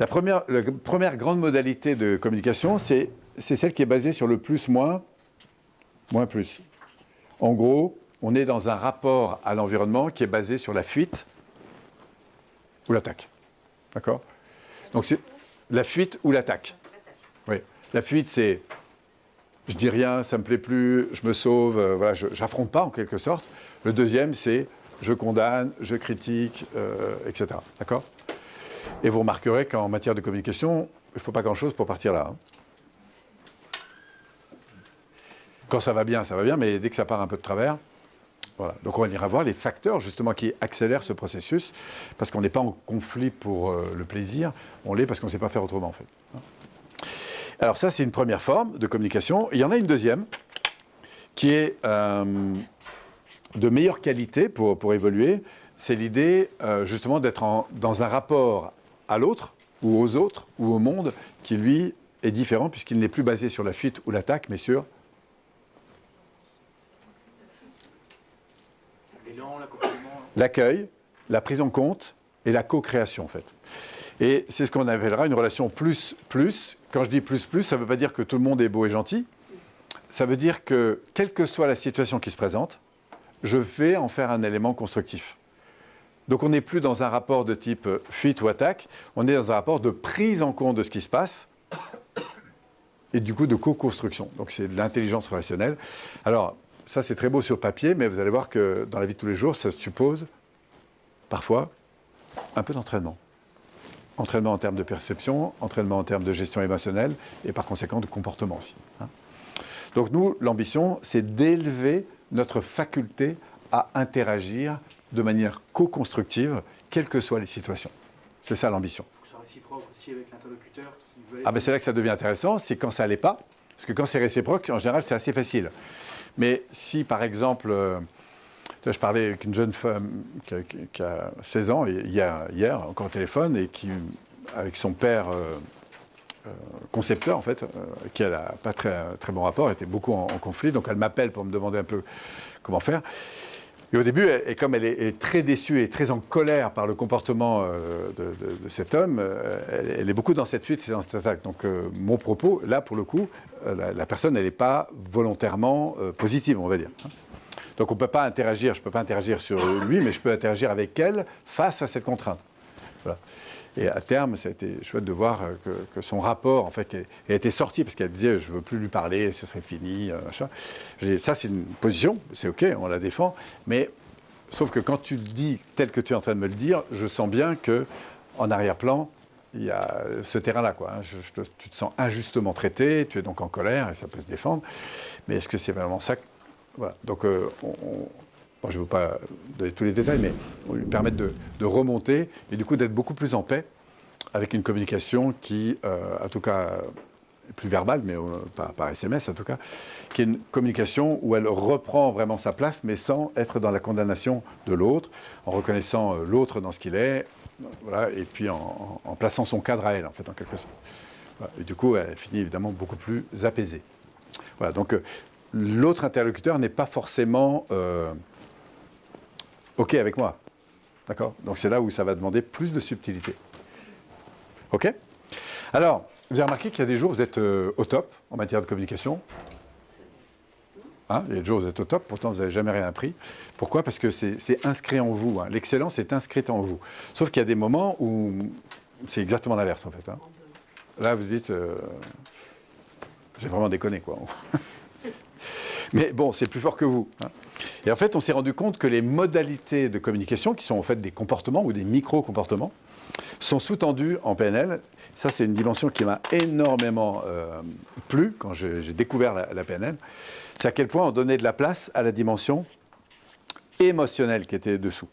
La première, grande modalité de communication, c'est celle qui est basée sur le plus-moins, moins-plus. En gros, on est dans un rapport à l'environnement qui est basé sur la fuite ou l'attaque. D'accord? Donc c'est la fuite ou l'attaque. Oui. La fuite, c'est je dis rien, ça me plaît plus, je me sauve, euh, voilà, je n'affronte pas en quelque sorte. Le deuxième, c'est je condamne, je critique, euh, etc. D'accord? Et vous remarquerez qu'en matière de communication, il ne faut pas grand-chose pour partir là. Hein. Quand ça va bien, ça va bien, mais dès que ça part un peu de travers, voilà. Donc on ira voir les facteurs justement qui accélèrent ce processus, parce qu'on n'est pas en conflit pour euh, le plaisir, on l'est parce qu'on ne sait pas faire autrement en fait. Alors ça, c'est une première forme de communication. Il y en a une deuxième, qui est euh, de meilleure qualité pour, pour évoluer. C'est l'idée euh, justement d'être dans un rapport à l'autre, ou aux autres, ou au monde, qui lui est différent, puisqu'il n'est plus basé sur la fuite ou l'attaque, mais sur l'accueil, la prise en compte et la co-création en fait. Et c'est ce qu'on appellera une relation plus-plus. Quand je dis plus-plus, ça ne veut pas dire que tout le monde est beau et gentil. Ça veut dire que, quelle que soit la situation qui se présente, je vais en faire un élément constructif. Donc on n'est plus dans un rapport de type fuite ou attaque, on est dans un rapport de prise en compte de ce qui se passe et du coup de co-construction. Donc c'est de l'intelligence relationnelle. Alors, ça c'est très beau sur papier, mais vous allez voir que dans la vie de tous les jours, ça suppose parfois un peu d'entraînement. Entraînement en termes de perception, entraînement en termes de gestion émotionnelle et par conséquent de comportement aussi. Hein. Donc nous, l'ambition, c'est d'élever notre faculté à interagir de manière co-constructive, quelles que soient les situations. C'est ça l'ambition. Ah ben c'est là que ça devient intéressant, c'est quand ça n'allait pas, parce que quand c'est réciproque, en général, c'est assez facile. Mais si, par exemple, euh, je parlais avec une jeune femme qui a, 16 ans, hier, hier, encore au téléphone, et qui, avec son père euh, euh, concepteur, en fait, qui n'a pas très, très bon rapport, était beaucoup en, conflit, donc elle m'appelle pour me demander un peu comment faire. Et au début, et comme elle est, très déçue et très en colère par le comportement de, cet homme, elle, est beaucoup dans cette fuite et dans cette attaque. Donc mon propos, là, pour le coup, euh, la, personne, elle n'est pas volontairement euh, positive, on va dire. Donc on ne peut pas interagir, je ne peux pas interagir sur lui, mais je peux interagir avec elle face à cette contrainte. Et à terme, ça a été chouette de voir euh, que, son rapport, en fait, a été sorti, parce qu'elle disait « je ne veux plus lui parler, ce serait fini Ça, c'est une position, c'est OK, on la défend, mais sauf que quand tu le dis tel que tu es en train de me le dire, je sens bien qu'en arrière-plan, il y a ce terrain-là. Hein. tu te sens injustement traité, tu es donc en colère et ça peut se défendre. Mais est-ce que c'est vraiment ça voilà. Donc, euh, je ne veux pas donner tous les détails, mais lui permettre de, remonter et du coup d'être beaucoup plus en paix avec une communication qui, euh, en tout cas, est plus verbale, mais euh, par, SMS en tout cas, qui est une communication où elle reprend vraiment sa place, mais sans être dans la condamnation de l'autre, en reconnaissant l'autre dans ce qu'il est, et puis en, plaçant son cadre à elle, en fait, en quelque sorte. Et du coup, elle finit évidemment beaucoup plus apaisée. Voilà, donc euh, l'autre interlocuteur n'est pas forcément euh, OK avec moi. D'accord? Donc c'est là où ça va demander plus de subtilité. OK? Alors, vous avez remarqué qu'il y a des jours où vous êtes euh, au top en matière de communication, Hein, il y a des jours, vous êtes au top, pourtant vous n'avez jamais rien appris. Pourquoi? Parce que c'est inscrit en vous. Hein. L'excellence est inscrite en vous. Sauf qu'il y a des moments où c'est exactement l'inverse, en fait. Hein. Là, vous dites, euh, j'ai vraiment déconné, quoi. Mais bon, c'est plus fort que vous. Et en fait, on s'est rendu compte que les modalités de communication, qui sont en fait des comportements ou des micro-comportements, sont sous-tendus en PNL. Ça, c'est une dimension qui m'a énormément euh, plu quand j'ai découvert la PNL c'est à quel point on donnait de la place à la dimension émotionnelle qui était dessous.